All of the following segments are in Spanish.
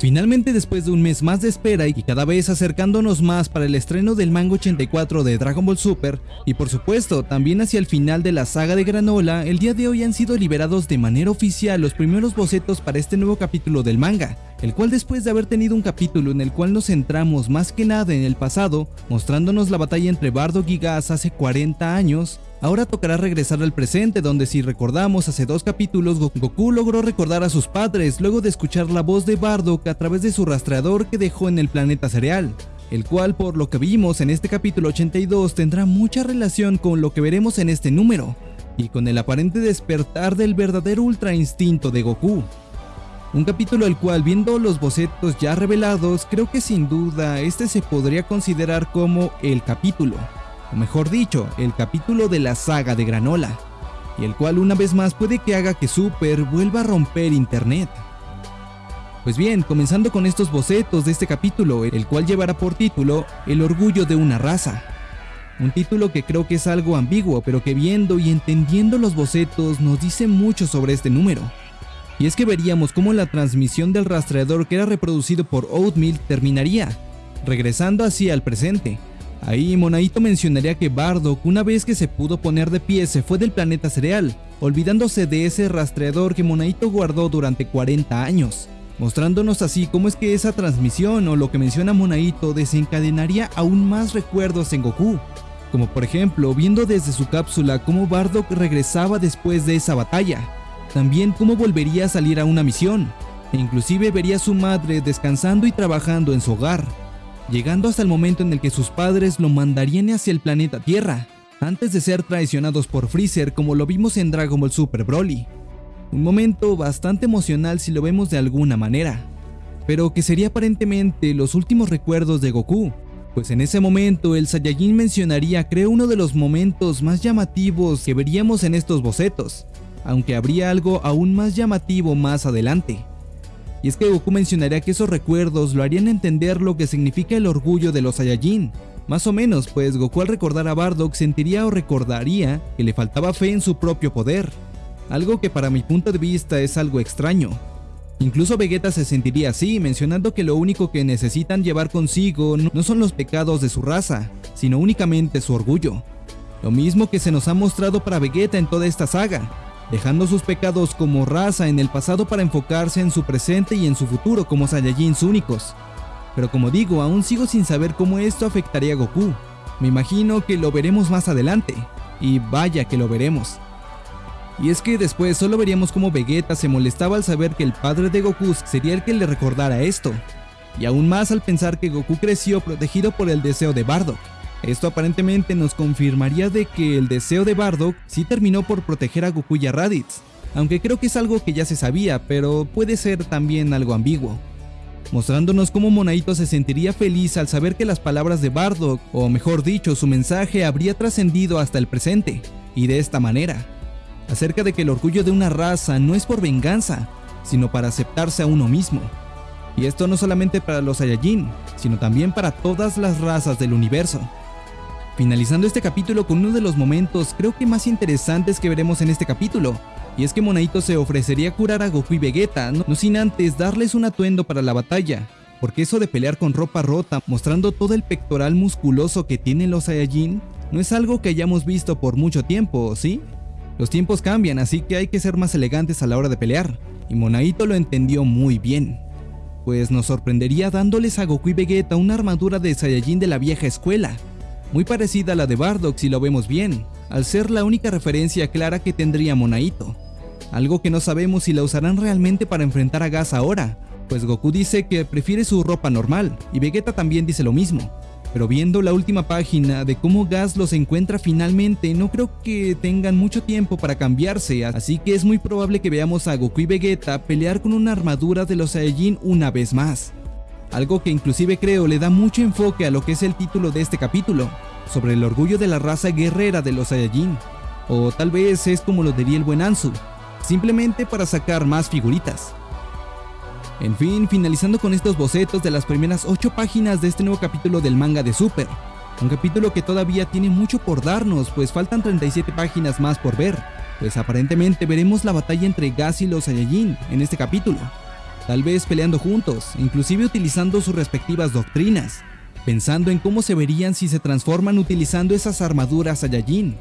Finalmente después de un mes más de espera y cada vez acercándonos más para el estreno del manga 84 de Dragon Ball Super, y por supuesto también hacia el final de la saga de Granola, el día de hoy han sido liberados de manera oficial los primeros bocetos para este nuevo capítulo del manga, el cual después de haber tenido un capítulo en el cual nos centramos más que nada en el pasado, mostrándonos la batalla entre Bardock y Gas hace 40 años, Ahora tocará regresar al presente donde si recordamos hace dos capítulos Goku logró recordar a sus padres luego de escuchar la voz de Bardock a través de su rastreador que dejó en el planeta cereal, el cual por lo que vimos en este capítulo 82 tendrá mucha relación con lo que veremos en este número, y con el aparente despertar del verdadero ultra instinto de Goku. Un capítulo el cual viendo los bocetos ya revelados creo que sin duda este se podría considerar como el capítulo o mejor dicho, el capítulo de la saga de Granola, y el cual una vez más puede que haga que Super vuelva a romper internet. Pues bien, comenzando con estos bocetos de este capítulo, el cual llevará por título El orgullo de una raza. Un título que creo que es algo ambiguo, pero que viendo y entendiendo los bocetos nos dice mucho sobre este número. Y es que veríamos cómo la transmisión del rastreador que era reproducido por Oatmeal terminaría, regresando así al presente, Ahí Monaito mencionaría que Bardock una vez que se pudo poner de pie se fue del planeta cereal, olvidándose de ese rastreador que Monaito guardó durante 40 años, mostrándonos así cómo es que esa transmisión o lo que menciona Monaito desencadenaría aún más recuerdos en Goku, como por ejemplo viendo desde su cápsula cómo Bardock regresaba después de esa batalla, también cómo volvería a salir a una misión, e inclusive vería a su madre descansando y trabajando en su hogar, llegando hasta el momento en el que sus padres lo mandarían hacia el planeta Tierra, antes de ser traicionados por Freezer como lo vimos en Dragon Ball Super Broly. Un momento bastante emocional si lo vemos de alguna manera, pero que sería aparentemente los últimos recuerdos de Goku, pues en ese momento el Saiyajin mencionaría creo uno de los momentos más llamativos que veríamos en estos bocetos, aunque habría algo aún más llamativo más adelante. Y es que Goku mencionaría que esos recuerdos lo harían entender lo que significa el orgullo de los Saiyajin. Más o menos, pues Goku al recordar a Bardock sentiría o recordaría que le faltaba fe en su propio poder. Algo que para mi punto de vista es algo extraño. Incluso Vegeta se sentiría así, mencionando que lo único que necesitan llevar consigo no son los pecados de su raza, sino únicamente su orgullo. Lo mismo que se nos ha mostrado para Vegeta en toda esta saga, dejando sus pecados como raza en el pasado para enfocarse en su presente y en su futuro como Saiyajins únicos. Pero como digo, aún sigo sin saber cómo esto afectaría a Goku. Me imagino que lo veremos más adelante, y vaya que lo veremos. Y es que después solo veríamos cómo Vegeta se molestaba al saber que el padre de Goku sería el que le recordara esto, y aún más al pensar que Goku creció protegido por el deseo de Bardock. Esto aparentemente nos confirmaría de que el deseo de Bardock sí terminó por proteger a Goku y a Raditz, aunque creo que es algo que ya se sabía, pero puede ser también algo ambiguo. Mostrándonos cómo Monaito se sentiría feliz al saber que las palabras de Bardock, o mejor dicho, su mensaje habría trascendido hasta el presente, y de esta manera, acerca de que el orgullo de una raza no es por venganza, sino para aceptarse a uno mismo. Y esto no solamente para los Saiyajin, sino también para todas las razas del universo finalizando este capítulo con uno de los momentos creo que más interesantes que veremos en este capítulo, y es que Monaito se ofrecería a curar a Goku y Vegeta, no, sin antes darles un atuendo para la batalla, porque eso de pelear con ropa rota mostrando todo el pectoral musculoso que tienen los Saiyajin, no es algo que hayamos visto por mucho tiempo, ¿sí? Los tiempos cambian, así que hay que ser más elegantes a la hora de pelear, y Monaito lo entendió muy bien. Pues nos sorprendería dándoles a Goku y Vegeta una armadura de Saiyajin de la vieja escuela, muy parecida a la de Bardock si lo vemos bien, al ser la única referencia clara que tendría Monaito. Algo que no sabemos si la usarán realmente para enfrentar a Gas ahora, pues Goku dice que prefiere su ropa normal, y Vegeta también dice lo mismo. Pero viendo la última página de cómo Gas los encuentra finalmente, no creo que tengan mucho tiempo para cambiarse, así que es muy probable que veamos a Goku y Vegeta pelear con una armadura de los Saiyajin una vez más algo que inclusive creo le da mucho enfoque a lo que es el título de este capítulo, sobre el orgullo de la raza guerrera de los Saiyajin, o tal vez es como lo diría el buen Ansu, simplemente para sacar más figuritas. En fin, finalizando con estos bocetos de las primeras 8 páginas de este nuevo capítulo del manga de Super, un capítulo que todavía tiene mucho por darnos, pues faltan 37 páginas más por ver, pues aparentemente veremos la batalla entre Gas y los Saiyajin en este capítulo, tal vez peleando juntos, inclusive utilizando sus respectivas doctrinas, pensando en cómo se verían si se transforman utilizando esas armaduras Saiyajin.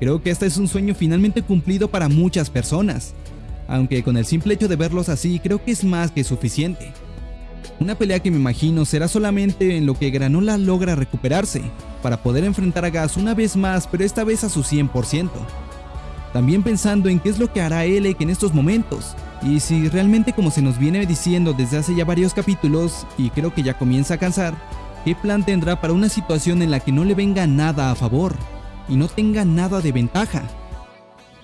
Creo que este es un sueño finalmente cumplido para muchas personas, aunque con el simple hecho de verlos así creo que es más que suficiente. Una pelea que me imagino será solamente en lo que Granola logra recuperarse, para poder enfrentar a Gas una vez más pero esta vez a su 100%. También pensando en qué es lo que hará Elec en estos momentos, y si realmente como se nos viene diciendo desde hace ya varios capítulos, y creo que ya comienza a cansar, qué plan tendrá para una situación en la que no le venga nada a favor, y no tenga nada de ventaja.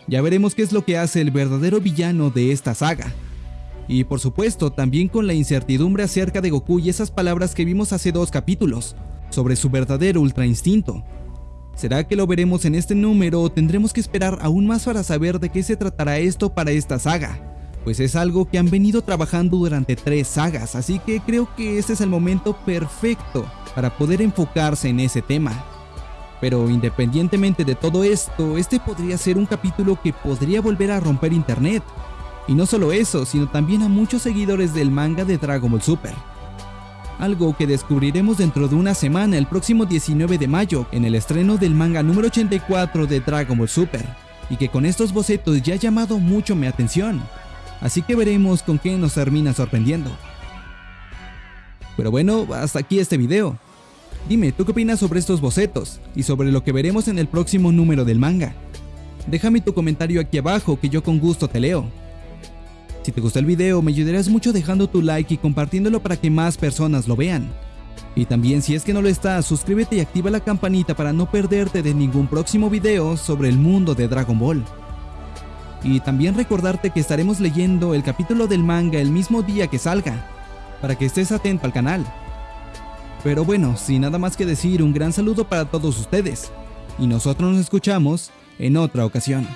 Ya veremos qué es lo que hace el verdadero villano de esta saga. Y por supuesto, también con la incertidumbre acerca de Goku y esas palabras que vimos hace dos capítulos, sobre su verdadero ultra instinto. ¿Será que lo veremos en este número o tendremos que esperar aún más para saber de qué se tratará esto para esta saga? Pues es algo que han venido trabajando durante tres sagas, así que creo que este es el momento perfecto para poder enfocarse en ese tema. Pero independientemente de todo esto, este podría ser un capítulo que podría volver a romper internet. Y no solo eso, sino también a muchos seguidores del manga de Dragon Ball Super. Algo que descubriremos dentro de una semana, el próximo 19 de mayo, en el estreno del manga número 84 de Dragon Ball Super, y que con estos bocetos ya ha llamado mucho mi atención. Así que veremos con qué nos termina sorprendiendo. Pero bueno, hasta aquí este video. Dime, ¿tú qué opinas sobre estos bocetos y sobre lo que veremos en el próximo número del manga? Déjame tu comentario aquí abajo que yo con gusto te leo. Si te gustó el video me ayudarías mucho dejando tu like y compartiéndolo para que más personas lo vean. Y también si es que no lo estás, suscríbete y activa la campanita para no perderte de ningún próximo video sobre el mundo de Dragon Ball. Y también recordarte que estaremos leyendo el capítulo del manga el mismo día que salga, para que estés atento al canal. Pero bueno, sin nada más que decir, un gran saludo para todos ustedes, y nosotros nos escuchamos en otra ocasión.